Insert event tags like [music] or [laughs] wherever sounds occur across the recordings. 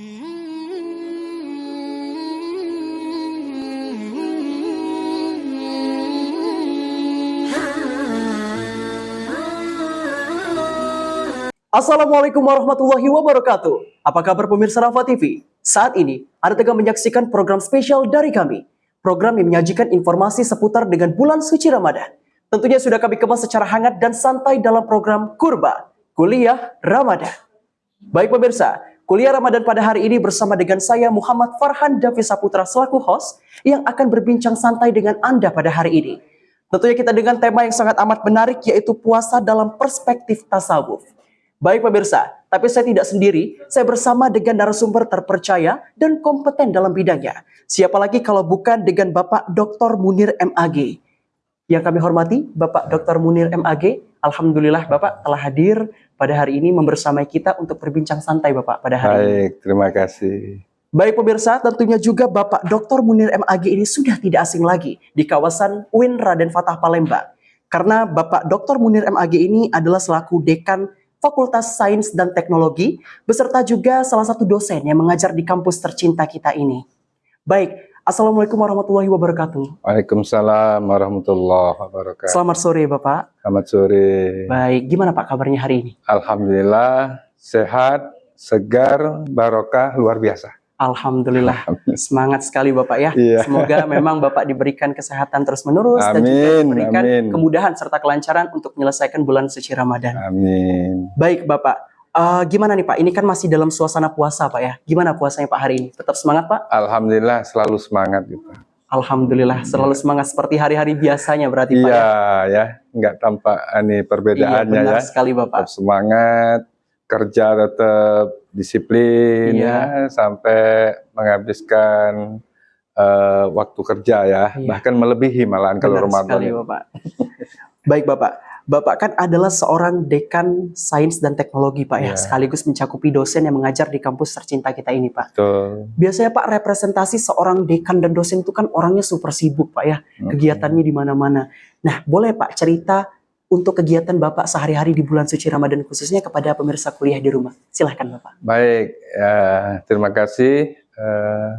Assalamualaikum warahmatullahi wabarakatuh. Apa kabar pemirsa Rafa TV? Saat ini, Anda tengah menyaksikan program spesial dari kami. Program yang menyajikan informasi seputar dengan bulan suci Ramadan. Tentunya sudah kami kemas secara hangat dan santai dalam program Kurba, Kuliah Ramadan. Baik pemirsa, Kuliah Ramadan pada hari ini bersama dengan saya Muhammad Farhan Davi Saputra selaku host yang akan berbincang santai dengan Anda pada hari ini. Tentunya kita dengan tema yang sangat amat menarik yaitu puasa dalam perspektif tasawuf. Baik pemirsa, tapi saya tidak sendiri, saya bersama dengan narasumber terpercaya dan kompeten dalam bidangnya. Siapa lagi kalau bukan dengan Bapak Dr. Munir MAG. Yang kami hormati, Bapak Dr. Munir MAG, Alhamdulillah Bapak telah hadir pada hari ini membersamai kita untuk berbincang santai Bapak pada hari Baik, ini. terima kasih. Baik pemirsa, tentunya juga Bapak Dr. Munir MAG ini sudah tidak asing lagi di kawasan UIN Raden Fatah Palembang. Karena Bapak Dr. Munir MAG ini adalah selaku dekan Fakultas Sains dan Teknologi, beserta juga salah satu dosen yang mengajar di kampus tercinta kita ini. Baik, Assalamualaikum warahmatullahi wabarakatuh. Waalaikumsalam warahmatullahi wabarakatuh. Selamat sore Bapak. Selamat sore. Baik, gimana Pak kabarnya hari ini? Alhamdulillah sehat, segar, barokah, luar biasa. Alhamdulillah, semangat sekali Bapak ya. Iya. Semoga memang Bapak diberikan kesehatan terus-menerus dan juga Amin, diberikan amin. kemudahan serta kelancaran untuk menyelesaikan bulan suci Ramadan. Amin. Baik Bapak, Eh, gimana nih Pak? Ini kan masih dalam suasana puasa Pak ya. Gimana puasanya Pak hari ini? Tetap semangat Pak? Alhamdulillah selalu semangat gitu. Alhamdulillah, selalu semangat seperti hari-hari biasanya berarti Pak Iya ya. ya, nggak tampak ini Iya, perbedaannya benar ya. sekali Bapak. Tetap semangat, kerja tetap disiplin Iya. ya, sampai menghabiskan eh, waktu kerja ya, Iya. bahkan melebihi malahan kalau Ramadan. sekali ini. Bapak. [laughs] Baik Bapak, Bapak kan adalah seorang dekan sains dan teknologi Pak ya, Iya. sekaligus mencakupi dosen yang mengajar di kampus tercinta kita ini Pak. Betul. Biasanya Pak representasi seorang dekan dan dosen itu kan orangnya super sibuk Pak ya, kegiatannya di mana-mana. Nah, boleh Pak cerita untuk kegiatan Bapak sehari-hari di bulan suci Ramadan khususnya kepada pemirsa kuliah di rumah. Silahkan Bapak. Baik, ya, terima kasih eh,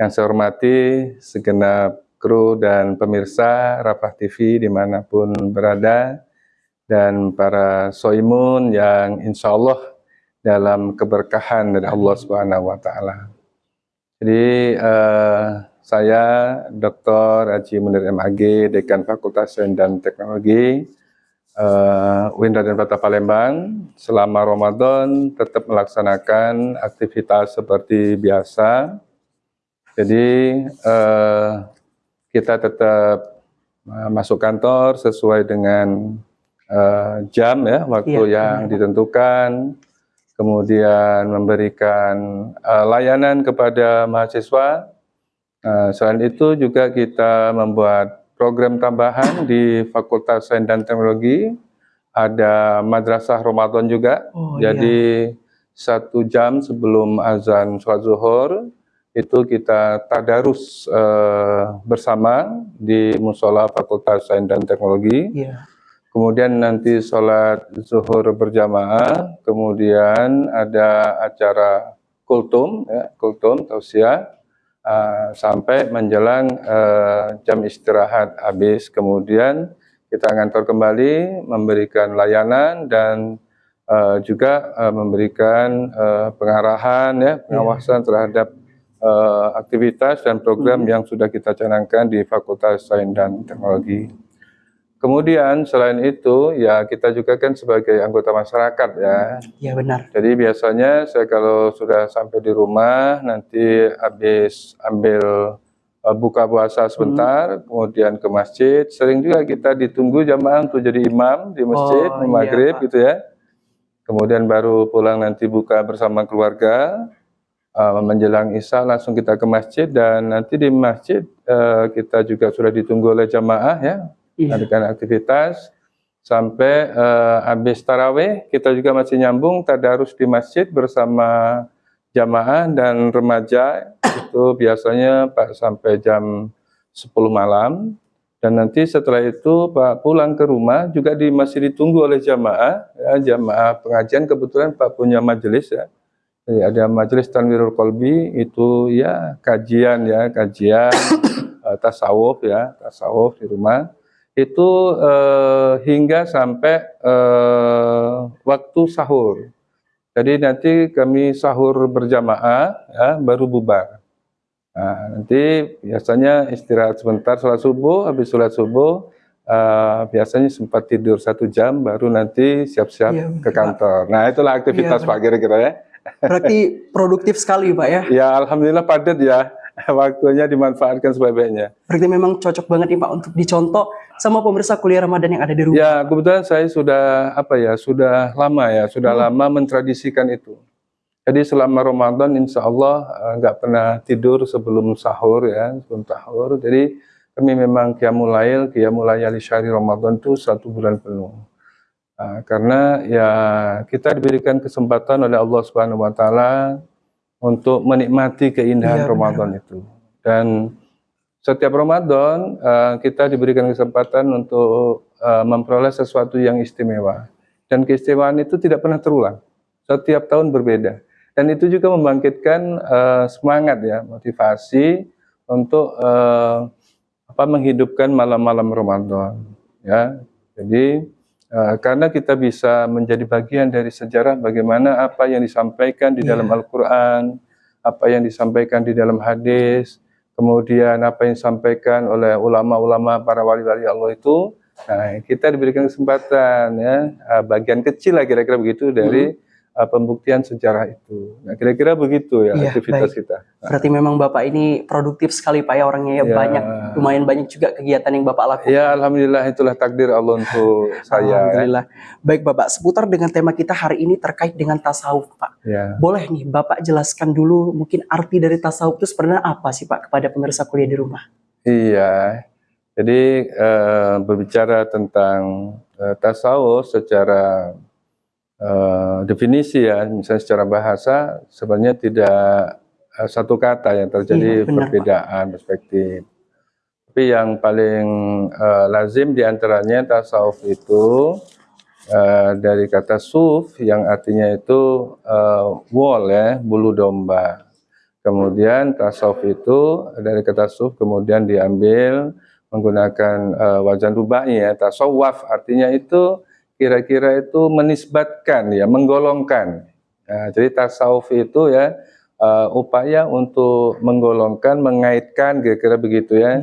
yang saya hormati segenap kru dan pemirsa Rafah TV di mana pun berada dan para soimun yang insya Allah dalam keberkahan dari Allah Subhanahu Wa Taala. Jadi eh, saya Dr. Haji Munir MAG, Dekan Fakultas Sains dan Teknologi uh, UIN Raden Fatah Palembang selama Ramadan tetap melaksanakan aktivitas seperti biasa. Jadi eh, kita tetap eh, masuk kantor sesuai dengan eh, jam ya, waktu Iya, yang benar. ditentukan. Kemudian memberikan eh, layanan kepada mahasiswa. Eh, selain itu juga kita membuat program tambahan di Fakultas Sains dan Teknologi. Ada madrasah Ramadan juga. Oh, iya. Jadi satu jam sebelum azan sholat zuhur itu kita tadarus eh, bersama di musola Fakultas Sains dan Teknologi. Iya. Kemudian nanti sholat zuhur berjamaah, kemudian ada acara kultum, ya, kultum tausiah, uh, sampai menjelang uh, jam istirahat habis. Kemudian kita ngantor kembali, memberikan layanan dan uh, juga uh, memberikan uh, pengarahan, ya, pengawasan terhadap uh, aktivitas dan program yang sudah kita canangkan di Fakultas Sains dan Teknologi. Kemudian selain itu ya kita juga kan sebagai anggota masyarakat ya. Iya benar. Jadi biasanya saya kalau sudah sampai di rumah nanti habis ambil uh, buka puasa sebentar, kemudian ke masjid. Sering juga kita ditunggu jamaah untuk jadi imam di masjid, Oh, iya, maghrib Pak. gitu ya. Kemudian baru pulang nanti buka bersama keluarga. Uh, menjelang isya langsung kita ke masjid dan nanti di masjid uh, kita juga sudah ditunggu oleh jamaah ya Iya. aktivitas. Sampai eh, habis taraweh kita juga masih nyambung tadarus di masjid bersama jamaah dan remaja. Itu biasanya Pak sampai jam 10 malam. Dan nanti setelah itu Pak pulang ke rumah juga di masih ditunggu oleh jamaah. Ya, jamaah pengajian kebetulan Pak punya majelis ya. Jadi ada majelis Tanwirul Kolbi itu ya kajian ya kajian uh, tasawuf ya tasawuf di rumah itu uh, hingga sampai uh, waktu sahur. Jadi nanti kami sahur berjamaah ya baru bubar. Nah, nanti biasanya istirahat sebentar sholat subuh, habis sholat subuh uh, biasanya sempat tidur satu jam, baru nanti siap-siap ya, ke kantor. Nah itulah aktivitas ya, Pak kira-kira ya. Berarti produktif sekali Pak ya? Ya Alhamdulillah padat ya, [laughs] waktunya dimanfaatkan sebaik-baiknya. Berarti memang cocok banget nih Pak untuk dicontoh sama pemirsa kuliah Ramadan yang ada di rumah. Ya kebetulan saya sudah apa ya, sudah lama ya, sudah hmm. lama mentradisikan itu. Jadi selama Ramadan insya Allah eh, nggak uh, pernah tidur sebelum sahur ya, sebelum sahur. Jadi kami memang Qiyamul Qiyamul di syahri Ramadan itu satu bulan penuh. Uh, karena ya kita diberikan kesempatan oleh Allah Subhanahu Wa Taala untuk menikmati keindahan ya, Ramadan benar. itu. Dan setiap Ramadan uh, kita diberikan kesempatan untuk uh, memperoleh sesuatu yang istimewa. Dan keistimewaan itu tidak pernah terulang. Setiap tahun berbeda dan itu juga membangkitkan uh, semangat ya motivasi untuk uh, apa menghidupkan malam-malam Ramadan ya jadi karena kita bisa menjadi bagian dari sejarah bagaimana apa yang disampaikan di yeah. dalam Al-Quran apa yang disampaikan di dalam hadis kemudian apa yang disampaikan oleh ulama-ulama para wali-wali Allah itu nah kita diberikan kesempatan ya bagian kecil lah kira-kira begitu dari hmm uh, pembuktian sejarah itu. Nah, kira-kira begitu ya, ya aktivitas baik. kita. Nah. Berarti memang Bapak ini produktif sekali Pak ya orangnya ya, ya banyak, lumayan banyak juga kegiatan yang Bapak lakukan. Ya, alhamdulillah itulah takdir Allah untuk [laughs] saya. Ya. Alhamdulillah. Ya. Baik Bapak, seputar dengan tema kita hari ini terkait dengan tasawuf Pak. Ya. Boleh nih Bapak jelaskan dulu mungkin arti dari tasawuf itu sebenarnya apa sih Pak kepada pemirsa kuliah di rumah? Iya. Jadi uh, berbicara tentang uh, tasawuf secara uh, definisi ya, misalnya secara bahasa sebenarnya tidak uh, satu kata yang terjadi iya, benar, perbedaan Pak. perspektif. Tapi yang paling uh, lazim di antaranya tasawuf itu uh, dari kata suf yang artinya itu uh, wall ya, bulu domba. Kemudian tasawuf itu dari kata suf kemudian diambil menggunakan uh, wajan rubai ya, tasawuf artinya itu kira-kira itu menisbatkan ya, menggolongkan. Nah, jadi tasawuf itu ya uh, upaya untuk menggolongkan, mengaitkan kira-kira begitu ya,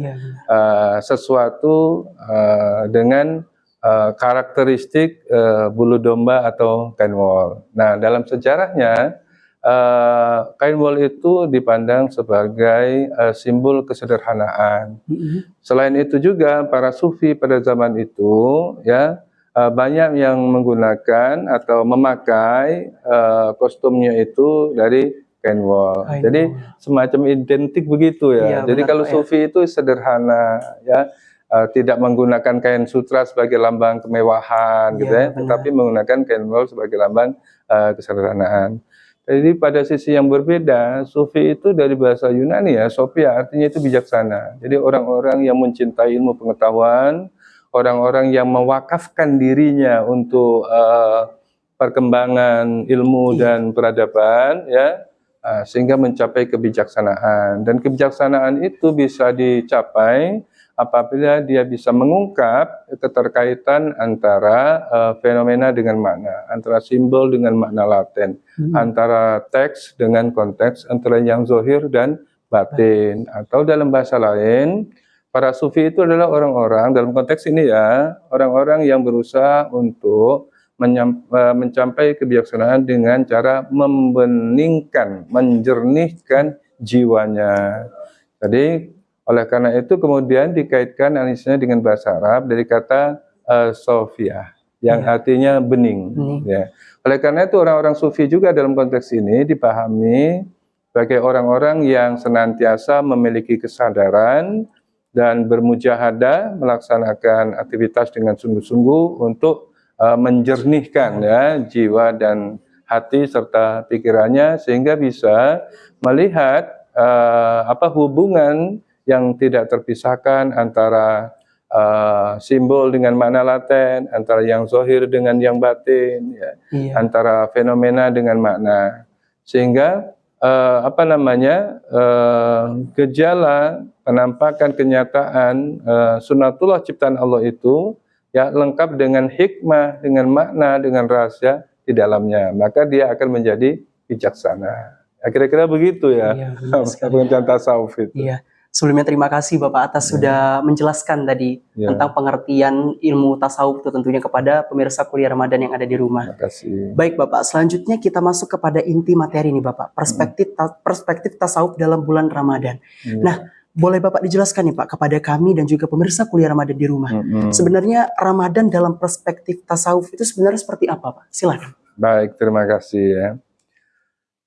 uh, sesuatu uh, dengan uh, karakteristik uh, bulu domba atau kain wol. Nah, dalam sejarahnya uh, kain wol itu dipandang sebagai uh, simbol kesederhanaan. Mm -hmm. Selain itu juga para sufi pada zaman itu ya uh, banyak yang menggunakan atau memakai uh, kostumnya itu dari kain wol. Jadi semacam identik begitu ya. ya Jadi kalau sufi ya. itu sederhana ya. Uh, tidak menggunakan kain sutra sebagai lambang kemewahan ya, gitu ya, tetapi menggunakan kain wol sebagai lambang uh, kesederhanaan. Jadi pada sisi yang berbeda, sufi itu dari bahasa Yunani ya, Sophia artinya itu bijaksana. Jadi orang-orang yang mencintai ilmu pengetahuan, orang-orang yang mewakafkan dirinya untuk uh, perkembangan ilmu iya. dan peradaban ya uh, sehingga mencapai kebijaksanaan dan kebijaksanaan itu bisa dicapai apabila dia bisa mengungkap keterkaitan antara uh, fenomena dengan makna, antara simbol dengan makna laten, hmm. antara teks dengan konteks, antara yang zohir dan batin, atau dalam bahasa lain, Para sufi itu adalah orang-orang dalam konteks ini ya, orang-orang yang berusaha untuk e, mencapai kebijaksanaan dengan cara membeningkan, menjernihkan jiwanya. Jadi oleh karena itu kemudian dikaitkan analisanya dengan bahasa Arab dari kata uh, Sofia yang ya. artinya bening. Hmm. Ya. Oleh karena itu orang-orang sufi juga dalam konteks ini dipahami sebagai orang-orang yang senantiasa memiliki kesadaran dan bermujahadah melaksanakan aktivitas dengan sungguh-sungguh untuk uh, menjernihkan ya jiwa dan hati serta pikirannya sehingga bisa melihat uh, apa hubungan yang tidak terpisahkan antara uh, simbol dengan makna laten, antara yang zohir dengan yang batin, ya, iya. antara fenomena dengan makna. sehingga eh, apa namanya eh, gejala penampakan kenyataan eh, sunatullah ciptaan Allah itu ya lengkap dengan hikmah, dengan makna, dengan rahasia di dalamnya. Maka dia akan menjadi bijaksana. Ya, kira-kira begitu ya. Iya. [laughs] Pengertian tasawuf itu. Iya. Sebelumnya terima kasih Bapak atas sudah menjelaskan tadi Ya, tentang pengertian ilmu tasawuf itu tentunya kepada pemirsa kuliah Ramadan yang ada di rumah. terima kasih. Baik Bapak, selanjutnya kita masuk kepada inti materi nih Bapak, perspektif ta- perspektif tasawuf dalam bulan Ramadan. Iya. Nah, boleh Bapak dijelaskan nih Pak kepada kami dan juga pemirsa kuliah Ramadan di rumah. Mm-mm. Sebenarnya Ramadan dalam perspektif tasawuf itu sebenarnya seperti apa Pak? Silakan. Baik, terima kasih ya.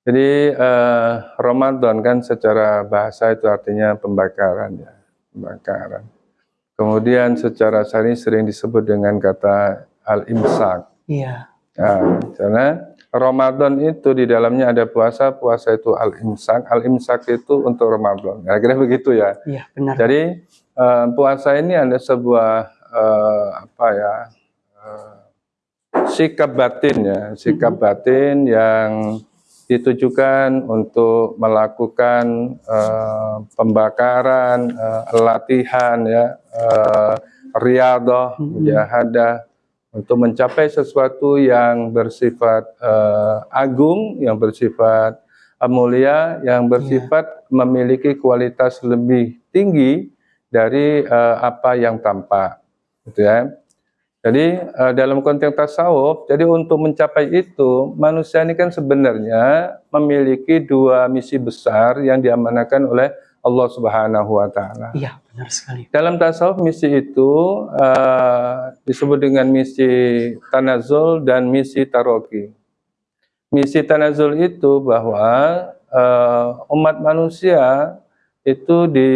Jadi eh, Ramadan kan secara bahasa itu artinya pembakaran ya, pembakaran. Kemudian secara syar'i sering disebut dengan kata al-imsak. Iya. Nah, karena Ramadan itu di dalamnya ada puasa, puasa itu al-imsak, al-imsak itu untuk Ramadan. Kira-kira begitu ya. Iya, benar. Jadi eh, puasa ini ada sebuah eh, apa ya eh, sikap batin ya, sikap batin yang ditujukan untuk melakukan eh, pembakaran, eh, latihan ya, eh, riadah, mujahadah untuk mencapai sesuatu yang bersifat eh, agung, yang bersifat eh, mulia, yang bersifat memiliki kualitas lebih tinggi dari eh, apa yang tampak, gitu ya. Jadi eh, dalam konteks tasawuf, jadi untuk mencapai itu manusia ini kan sebenarnya memiliki dua misi besar yang diamanahkan oleh Allah Subhanahu wa taala. Iya, benar sekali. Dalam tasawuf misi itu eh, disebut dengan misi tanazul dan misi taroki. Misi tanazul itu bahwa eh, umat manusia itu di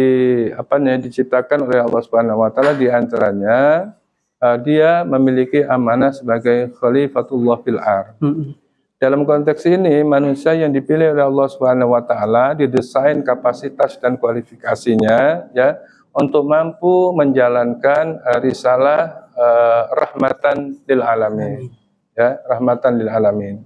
apa namanya diciptakan oleh Allah Subhanahu wa taala di antaranya eh, dia memiliki amanah sebagai khalifatullah fil ar. Mm-mm. Dalam konteks ini, manusia yang dipilih oleh Allah Subhanahu wa taala didesain kapasitas dan kualifikasinya ya untuk mampu menjalankan eh, risalah eh, rahmatan lil alamin. Ya, rahmatan lil alamin.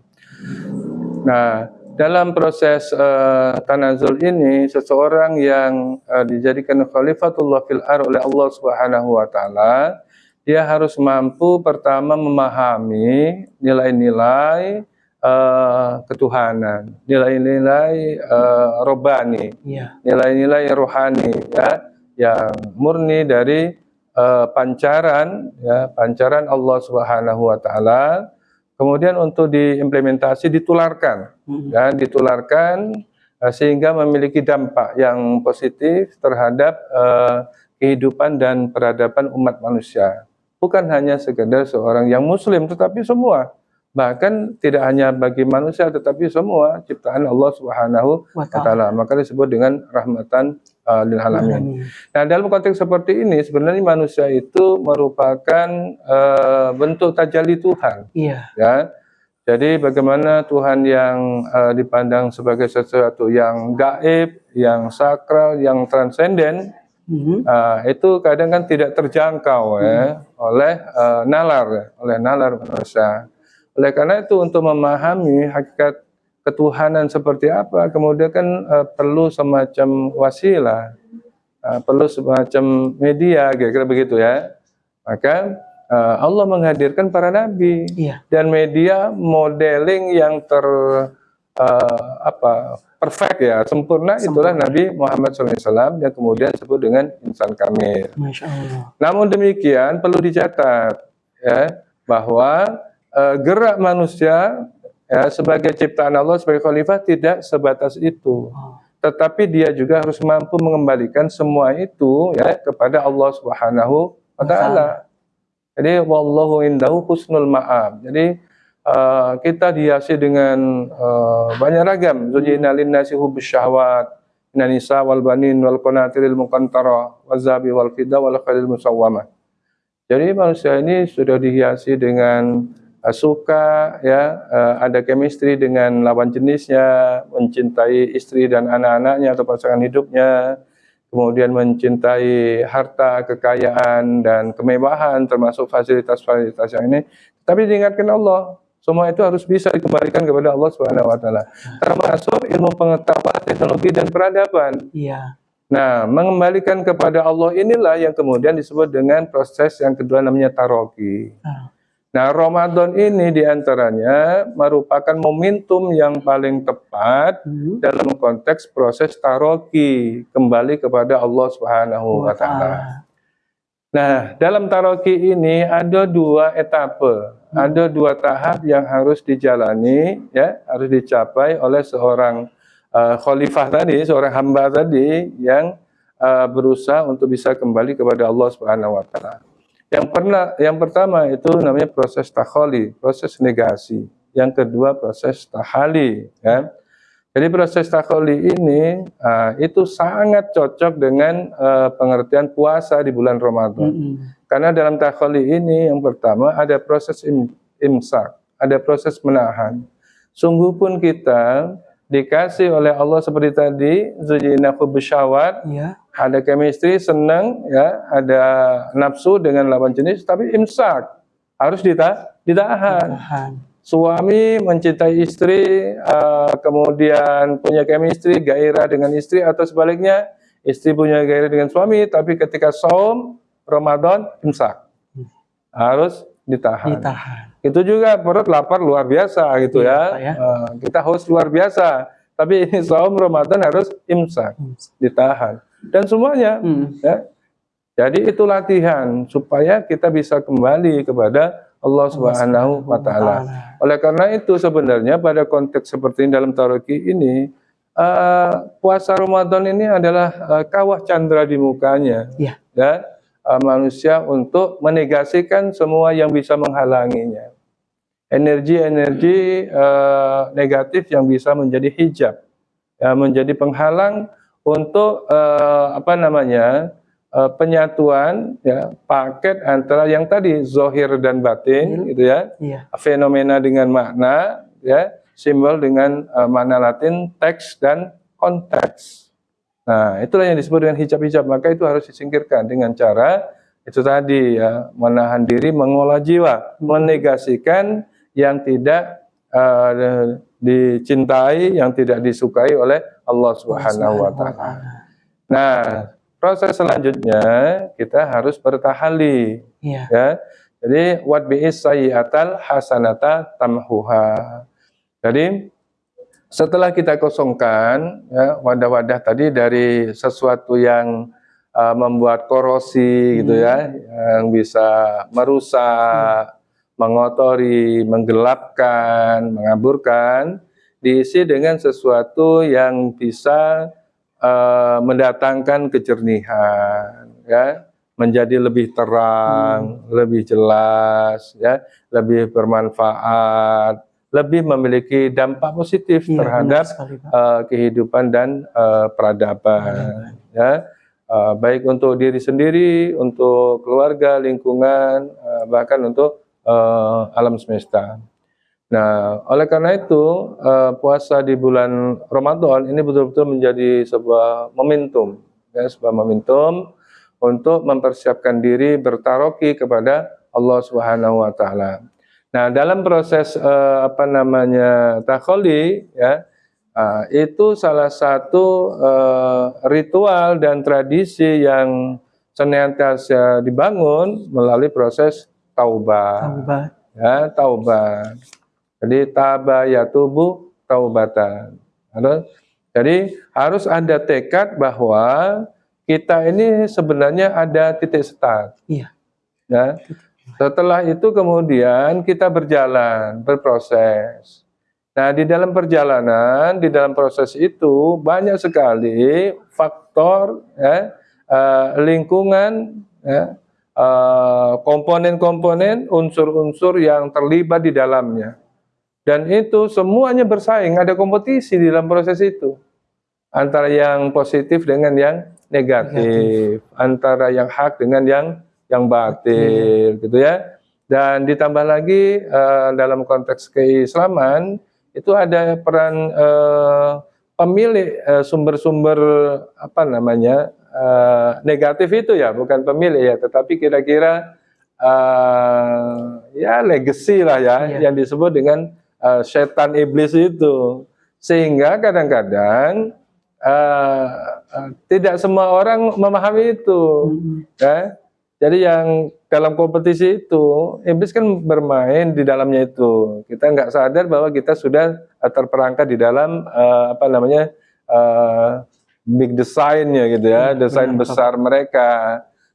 Nah, dalam proses eh, tanazul ini seseorang yang eh, dijadikan khalifatullah fil ar oleh Allah Subhanahu wa taala dia harus mampu pertama memahami nilai-nilai eh, ketuhanan, nilai-nilai eh, robani, Iya. nilai-nilai rohani ya yang murni dari eh, pancaran ya pancaran Allah Subhanahu wa taala. Kemudian untuk diimplementasi ditularkan Mm-mm. ya ditularkan eh, sehingga memiliki dampak yang positif terhadap eh, kehidupan dan peradaban umat manusia. Bukan hanya sekedar seorang yang muslim tetapi semua. Bahkan tidak hanya bagi manusia tetapi semua ciptaan Allah Subhanahu wa taala. Maka disebut dengan rahmatan uh, lil alamin. Amin. Nah, dalam konteks seperti ini sebenarnya manusia itu merupakan uh, bentuk tajalli Tuhan, Iya. ya. Jadi bagaimana Tuhan yang uh, dipandang sebagai sesuatu yang gaib, yang sakral, yang transenden, Mhm. uh, itu kadang kan tidak terjangkau ya oleh uh, nalar, oleh nalar manusia. Oleh karena itu untuk memahami hakikat ketuhanan seperti apa, kemudian kan uh, perlu semacam wasilah, uh, perlu semacam media, kira-kira begitu ya. Maka uh, Allah menghadirkan para nabi Iya. dan media modeling yang ter uh, apa perfect ya sempurna itulah Nabi Muhammad SAW yang kemudian disebut dengan insan kamil. Masya Allah. Namun demikian perlu dicatat ya bahwa eh, gerak manusia ya sebagai ciptaan Allah sebagai khalifah tidak sebatas itu. Oh. Tetapi dia juga harus mampu mengembalikan semua itu ya kepada Allah Subhanahu wa taala. Jadi wallahu indahu husnul ma'ab. Jadi eh, kita dihiasi dengan eh, banyak ragam. Zujina linnasi hubbus syahwat minan nisa wal banin wal qanatiril muqantara wazabi wal fida wal khalil musawwamah. Jadi manusia ini sudah dihiasi dengan suka ya eh, ada chemistry dengan lawan jenisnya, mencintai istri dan anak-anaknya atau pasangan hidupnya, kemudian mencintai harta, kekayaan dan kemewahan termasuk fasilitas-fasilitas yang ini. Tapi diingatkan Allah, semua itu harus bisa dikembalikan kepada Allah Subhanahu wa taala. Termasuk ilmu pengetahuan, teknologi dan peradaban. Iya. Nah, mengembalikan kepada Allah inilah yang kemudian disebut dengan proses yang kedua namanya taroki. Ah. Nah, Ramadan ini di antaranya merupakan momentum yang paling tepat Hmm. dalam konteks proses taroki kembali kepada Allah Subhanahu wa taala. Nah, dalam taroki ini ada dua etape, ada dua tahap yang harus dijalani, ya, harus dicapai oleh seorang uh, khalifah tadi, seorang hamba tadi yang uh, berusaha untuk bisa kembali kepada Allah Subhanahu Wa Taala. Yang pernah, yang pertama itu namanya proses takholi, proses negasi. Yang kedua proses tahali, ya. Jadi proses takholi ini uh, itu sangat cocok dengan uh, pengertian puasa di bulan Ramadan. Mm-mm. Karena dalam takholi ini yang pertama ada proses im- imsak, ada proses menahan. Sungguh pun kita dikasih oleh Allah seperti tadi, zujina syawat, Iya. Ada chemistry, senang, ya, ada nafsu dengan lawan jenis, tapi imsak harus dita ditahan Tahan. suami mencintai istri, uh, kemudian punya chemistry, gairah dengan istri, atau sebaliknya, istri punya gairah dengan suami, tapi ketika saum, Ramadan, imsak. Harus ditahan. Ditahan. Itu juga perut lapar luar biasa gitu Iya, ya. Pak, ya. Uh, kita haus luar biasa. Tapi ini [laughs] saum Ramadan harus imsak, ditahan. Dan semuanya, Hmm. ya. Jadi itu latihan supaya kita bisa kembali kepada Allah Subhanahu wa taala. Oleh karena itu sebenarnya pada konteks seperti ini dalam taroki ini eh, puasa Ramadan ini adalah eh, kawah candra di mukanya, Iya. ya eh, manusia untuk menegasikan semua yang bisa menghalanginya. Energi-energi eh, negatif yang bisa menjadi hijab, ya, menjadi penghalang untuk eh, apa namanya eh, penyatuan ya paket antara yang tadi zohir dan batin gitu ya Iya. fenomena dengan makna, ya, simbol dengan uh, makna Latin, teks dan konteks. Nah, itulah yang disebut dengan hijab-hijab. Maka itu harus disingkirkan dengan cara itu tadi ya, menahan diri, mengolah jiwa, menegasikan yang tidak uh, dicintai, yang tidak disukai oleh Allah Subhanahu wa taala. Nah, proses selanjutnya kita harus bertahali Iya. ya. Jadi wat bi'is sayyi'atal hasanata tamhuha. Jadi setelah kita kosongkan ya wadah-wadah tadi dari sesuatu yang uh, membuat korosi gitu ya, yang bisa merusak, mengotori, menggelapkan, mengaburkan, diisi dengan sesuatu yang bisa uh, mendatangkan kejernihan ya. Menjadi lebih terang, lebih jelas, ya, lebih bermanfaat, lebih memiliki dampak positif Iya, terhadap sekali, uh, kehidupan dan uh, peradaban, ya, Uh, baik untuk diri sendiri, untuk keluarga, lingkungan, uh, bahkan untuk uh, alam semesta. Nah, oleh karena itu uh, puasa di bulan Ramadan ini betul-betul menjadi sebuah momentum, ya, sebuah momentum untuk mempersiapkan diri bertaroki kepada Allah Subhanahu wa taala. Nah, dalam proses eh, apa namanya takholi ya ah, itu salah satu eh, ritual dan tradisi yang senantiasa dibangun melalui proses taubah Taubat. ya taubat. Jadi taba ya tubuh taubatan. Jadi harus ada tekad bahwa kita ini sebenarnya ada titik start. Iya. Ya. Setelah itu kemudian kita berjalan, berproses. Nah, di dalam perjalanan, di dalam proses itu banyak sekali faktor ya, eh, lingkungan ya, komponen-komponen, unsur-unsur yang terlibat di dalamnya. Dan itu semuanya bersaing, ada kompetisi di dalam proses itu. Antara yang positif dengan yang negatif, antara yang hak dengan yang yang batil, gitu ya. Dan ditambah lagi eh, dalam konteks keislaman itu ada peran eh, pemilik eh, sumber-sumber apa namanya eh, negatif itu ya, bukan pemilik ya, tetapi kira-kira uh, ya legacy lah ya Iya. yang disebut dengan uh, setan iblis itu. Sehingga kadang-kadang uh, uh, tidak semua orang memahami itu. Hmm. ya. Jadi yang dalam kompetisi itu iblis kan bermain di dalamnya itu. Kita nggak sadar bahwa kita sudah terperangkap di dalam uh, apa namanya uh, big design-nya gitu ya Iya, desain benar, besar mereka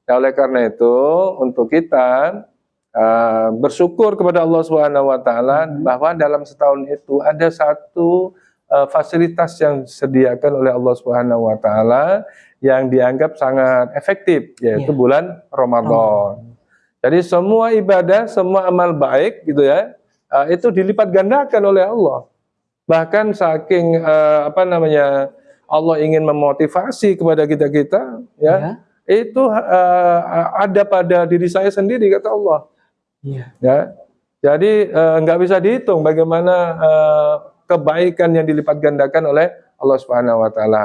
Nah, oleh karena itu untuk kita uh, bersyukur kepada Allah Subhanahu wa taala Hmm. bahwa dalam setahun itu ada satu uh, fasilitas yang disediakan oleh Allah Subhanahu wa taala yang dianggap sangat efektif yaitu Iya. bulan Ramadan. Jadi semua ibadah, semua amal baik gitu ya, uh, itu dilipat gandakan oleh Allah. Bahkan saking uh, apa namanya Allah ingin memotivasi kepada kita-kita ya Ya. itu uh, ada pada diri saya sendiri kata Allah Iya. ya jadi uh, nggak bisa dihitung bagaimana uh, kebaikan yang dilipat gandakan oleh Allah Subhanahu Wa Taala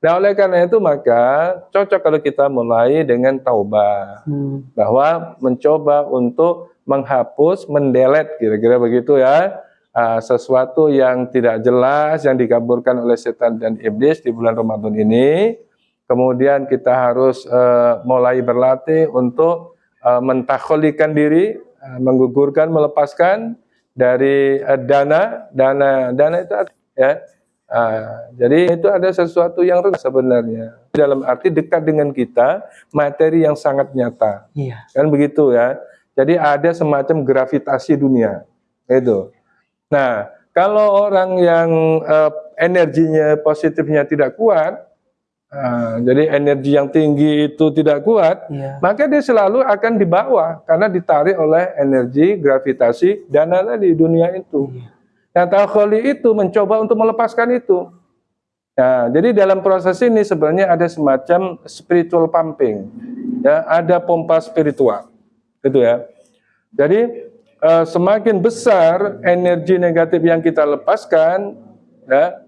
nah oleh karena itu maka cocok kalau kita mulai dengan taubah Hmm. bahwa mencoba untuk menghapus mendelet kira-kira begitu ya uh, sesuatu yang tidak jelas yang dikaburkan oleh setan dan iblis di bulan Ramadan ini kemudian kita harus uh, mulai berlatih untuk uh, mentakholikan diri, uh, menggugurkan, melepaskan dari uh, dana, dana, dana itu ya. Uh, jadi itu ada sesuatu yang rendah sebenarnya dalam arti dekat dengan kita, materi yang sangat nyata, Iya. kan begitu ya. Jadi ada semacam gravitasi dunia, itu. Nah, kalau orang yang uh, energinya positifnya tidak kuat, Nah, jadi energi yang tinggi itu tidak kuat, Iya. maka dia selalu akan di bawah karena ditarik oleh energi gravitasi dana tadi dunia itu. Iya. Nah, takholi itu mencoba untuk melepaskan itu. Nah, jadi dalam proses ini sebenarnya ada semacam spiritual pumping, ya, ada pompa spiritual, gitu ya. Jadi eh, semakin besar energi negatif yang kita lepaskan, ya,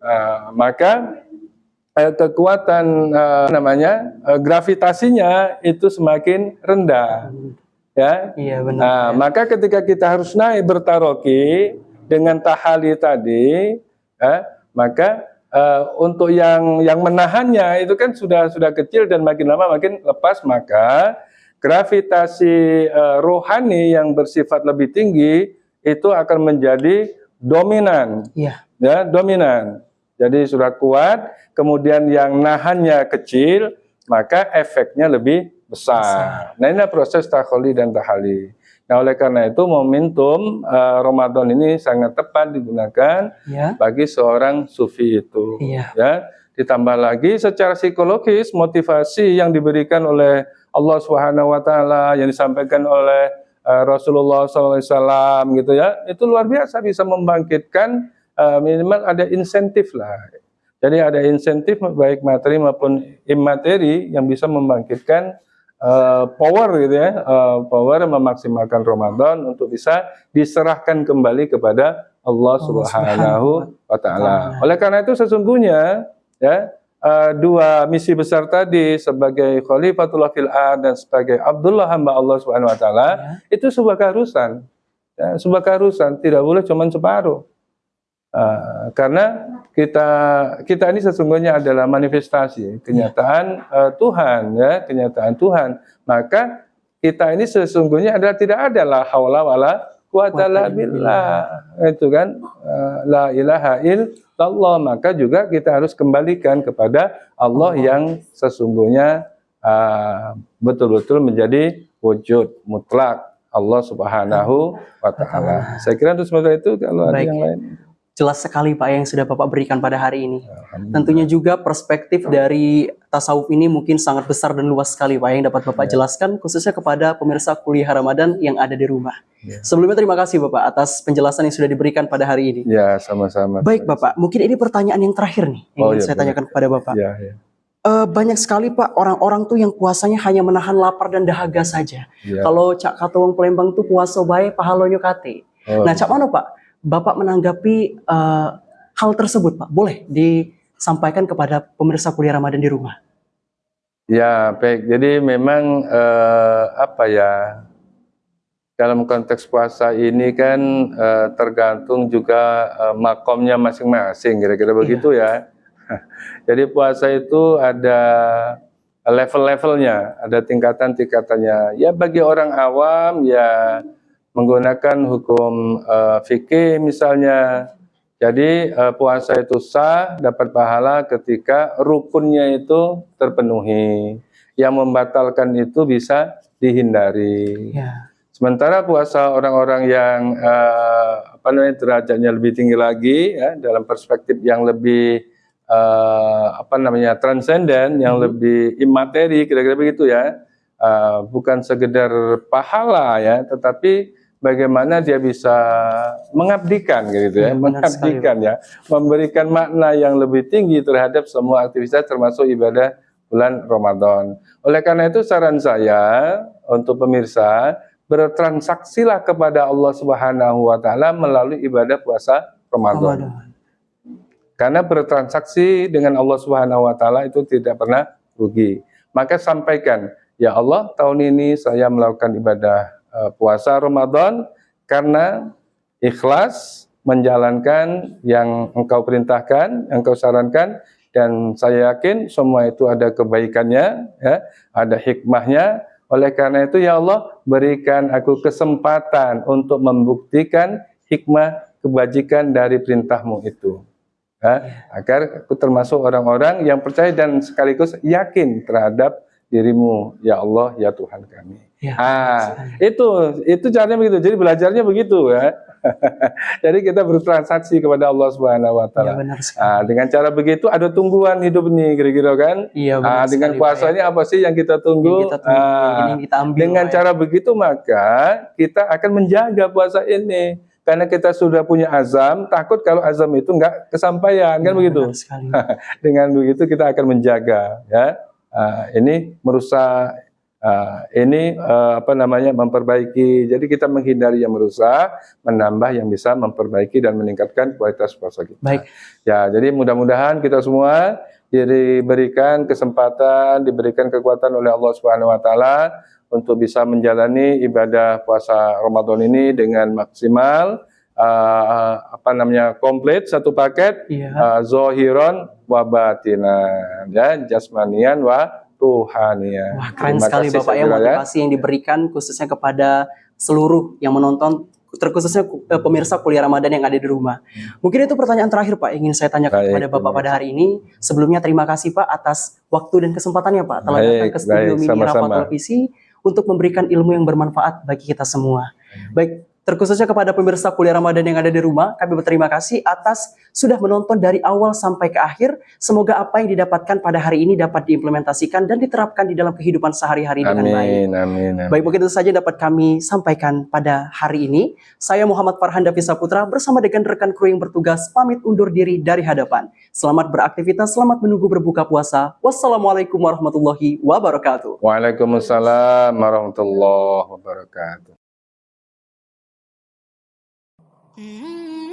eh, maka eh, kekuatan eh, namanya eh, gravitasinya itu semakin rendah, ya. Iya benar. Nah, maka ketika kita harus naik bertaroki dengan tahali tadi, ya, maka eh, untuk yang yang menahannya itu kan sudah sudah kecil dan makin lama makin lepas, maka gravitasi eh, rohani yang bersifat lebih tinggi itu akan menjadi dominan Iya. ya dominan. Jadi sudah kuat, kemudian yang nahannya kecil, maka efeknya lebih besar. Nah ini proses takholi dan tahali. Nah oleh karena itu momentum eh, Ramadan ini sangat tepat digunakan Iya. bagi seorang sufi itu. Iya. Ya, ditambah lagi secara psikologis motivasi yang diberikan oleh Allah Subhanahu Wa Taala yang disampaikan oleh eh, Rasulullah SAW gitu ya, itu luar biasa bisa membangkitkan eh, minimal ada insentif lah. Jadi ada insentif baik materi maupun imateri yang bisa membangkitkan eh, power gitu ya, eh, power memaksimalkan Ramadan untuk bisa diserahkan kembali kepada Allah Allah Subhanahu wa. Ta'ala. Oleh karena itu sesungguhnya ya eh, dua misi besar tadi sebagai Khalifatullah fil dan sebagai Abdullah hamba Allah Subhanahu wa taala Ya. itu sebuah keharusan. Ya, sebuah keharusan tidak boleh cuma separuh. Eh, karena kita kita ini sesungguhnya adalah manifestasi kenyataan eh, Tuhan ya kenyataan Tuhan maka kita ini sesungguhnya adalah tidak ada la haula wala quwata illa billah itu kan eh, la ilaha illallah maka juga kita harus kembalikan kepada Allah yang sesungguhnya eh, betul-betul menjadi wujud mutlak Allah Subhanahu wa taala. Saya kira untuk sementara itu kalau ada yang lain. Jelas sekali Pak yang sudah Bapak berikan pada hari ini. Tentunya juga perspektif dari tasawuf ini mungkin sangat besar dan luas sekali Pak yang dapat Bapak jelaskan khususnya kepada pemirsa kuliah Ramadan yang ada di rumah. Ya. Sebelumnya terima kasih Bapak atas penjelasan yang sudah diberikan pada hari ini. Ya, sama-sama. Baik Bapak, mungkin ini pertanyaan yang terakhir nih yang Oh, ingin iya, saya tanyakan kepada Bapak. Ya, ya. Eh, banyak sekali Pak orang-orang tuh yang puasanya hanya menahan lapar dan dahaga saja. ya. Kalau Cak Katowang Palembang tuh puasa baik pahalonyo kate. Oh, Nah, Cak mana Pak? Bapak menanggapi eh, hal tersebut Pak? Boleh disampaikan kepada pemirsa kuliah Ramadan di rumah. Ya, baik. Jadi memang eh, apa ya? dalam konteks puasa ini kan eh, tergantung juga eh, makomnya masing-masing, kira-kira begitu ya. [laughs] Jadi puasa itu ada level-levelnya, ada tingkatan-tingkatannya. Ya bagi orang awam ya menggunakan hukum eh, fikih misalnya. Jadi eh, puasa itu sah, dapat pahala ketika rukunnya itu terpenuhi. Yang membatalkan itu bisa dihindari. Ya. Sementara puasa orang-orang yang eh, apa namanya derajatnya lebih tinggi lagi ya dalam perspektif yang lebih eh, apa namanya transenden, yang Mhm. lebih imateri kira-kira begitu ya. Eh, bukan sekedar pahala ya, tetapi bagaimana dia bisa mengabdikan gitu ya, sekali, mengabdikan ya, memberikan makna yang lebih tinggi terhadap semua aktivitas termasuk ibadah bulan Ramadan. Oleh karena itu saran saya untuk pemirsa bertransaksilah kepada Allah Subhanahu wa taala melalui ibadah puasa Ramadan. Ramadan. Karena bertransaksi dengan Allah Subhanahu wa taala itu tidak pernah rugi. Maka sampaikan, ya Allah, tahun ini saya melakukan ibadah puasa Ramadan karena ikhlas menjalankan yang engkau perintahkan, yang engkau sarankan dan saya yakin semua itu ada kebaikannya, ya, ada hikmahnya. Oleh karena itu ya Allah, berikan aku kesempatan untuk membuktikan hikmah kebajikan dari perintahmu itu. Ya, agar aku termasuk orang-orang yang percaya dan sekaligus yakin terhadap dirimu, ya Allah, ya Tuhan kami. Ya, Ah, itu itu caranya begitu. Jadi belajarnya begitu ya. [laughs] Jadi kita bertransaksi kepada Allah Subhanahu wa taala. benar sekali. Ah, dengan cara begitu ada tungguan hidup ini kira-kira kan? Iya, benar Ah, dengan sekali, puasa Pak, ini apa sih yang kita ya. tunggu? Yang kita tunggu, Ah, yang ini kita ambil. dengan ya. cara begitu maka kita akan menjaga puasa ini. Karena kita sudah punya azam, takut kalau azam itu enggak kesampaian, kan Iya, begitu? [laughs] Dengan begitu kita akan menjaga, ya. Ah, ini merusak, ah, ini eh, apa namanya memperbaiki. Jadi kita menghindari yang merusak, menambah yang bisa memperbaiki dan meningkatkan kualitas puasa kita. Baik. Ya, jadi mudah-mudahan kita semua diberikan kesempatan, diberikan kekuatan oleh Allah Subhanahu wa taala untuk bisa menjalani ibadah puasa Ramadan ini dengan maksimal uh, apa namanya komplit satu paket Iya. uh, zohiron wa batinan ya jasmanian wa ruhanian. Wah, keren Terima sekali kasih, Bapak ya kira, motivasi yang diberikan khususnya kepada seluruh yang menonton terkhususnya eh, pemirsa kuliah Ramadan yang ada di rumah. Mungkin itu pertanyaan terakhir Pak ingin saya tanyakan Baik, kepada Bapak pada hari ini. Sebelumnya terima kasih Pak atas waktu dan kesempatannya Pak telah Baik, datang ke studio baik, Mini. Rafa Televisi untuk memberikan ilmu yang bermanfaat bagi kita semua. Baik, terkhususnya kepada pemirsa kuliah Ramadan yang ada di rumah, kami berterima kasih atas sudah menonton dari awal sampai ke akhir. Semoga apa yang didapatkan pada hari ini dapat diimplementasikan dan diterapkan di dalam kehidupan sehari-hari dengan baik. Amin, amin. Baik, mungkin itu saja dapat kami sampaikan pada hari ini. Saya Muhammad Farhan Davisa Putra bersama dengan rekan kru yang bertugas pamit undur diri dari hadapan. Selamat beraktivitas, selamat menunggu berbuka puasa. Wassalamualaikum warahmatullahi wabarakatuh. Waalaikumsalam warahmatullahi wabarakatuh. Mm-hmm.